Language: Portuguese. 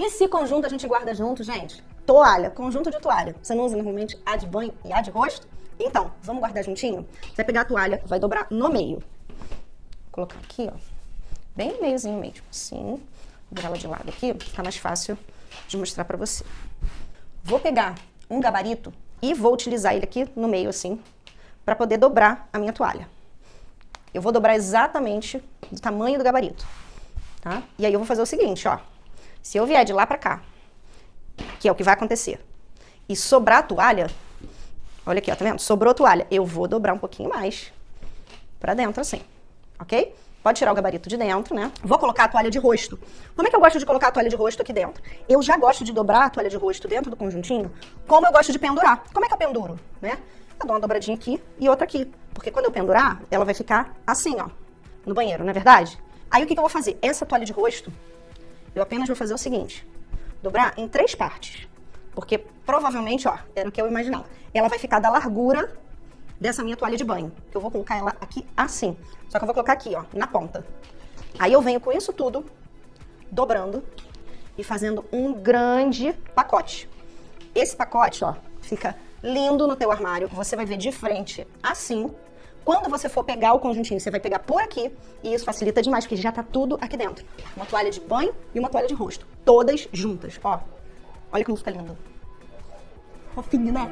E se conjunto a gente guarda junto, gente? Toalha, conjunto de toalha. Você não usa normalmente a de banho e a de rosto? Então, vamos guardar juntinho? Você vai pegar a toalha, vai dobrar no meio. Vou colocar aqui, ó. Bem no meiozinho mesmo, assim. Vou virar ela de lado aqui, tá mais fácil de mostrar pra você. Vou pegar um gabarito e vou utilizar ele aqui no meio, assim, pra poder dobrar a minha toalha. Eu vou dobrar exatamente do tamanho do gabarito, tá? E aí eu vou fazer o seguinte, ó. Se eu vier de lá pra cá, que é o que vai acontecer, e sobrar a toalha, olha aqui, ó, tá vendo? Sobrou a toalha, eu vou dobrar um pouquinho mais pra dentro, assim, ok? Pode tirar o gabarito de dentro, né? Vou colocar a toalha de rosto. Como é que eu gosto de colocar a toalha de rosto aqui dentro? Eu já gosto de dobrar a toalha de rosto dentro do conjuntinho, como eu gosto de pendurar. Como é que eu penduro, né? Eu dou uma dobradinha aqui e outra aqui. Porque quando eu pendurar, ela vai ficar assim, ó, no banheiro, não é verdade? Aí o que, que eu vou fazer? Essa toalha de rosto, eu apenas vou fazer o seguinte. Dobrar em três partes. Porque provavelmente, ó, era o que eu imaginava. Ela vai ficar da largura dessa minha toalha de banho. Eu vou colocar ela aqui assim. Só que eu vou colocar aqui, ó, na ponta. Aí eu venho com isso tudo, dobrando e fazendo um grande pacote. Esse pacote, ó, fica lindo no teu armário. Você vai ver de frente assim. Quando você for pegar o conjuntinho, você vai pegar por aqui e isso facilita demais, porque já tá tudo aqui dentro. Uma toalha de banho e uma toalha de rosto. Todas juntas, ó. Olha como fica lindo. Fofinho, né?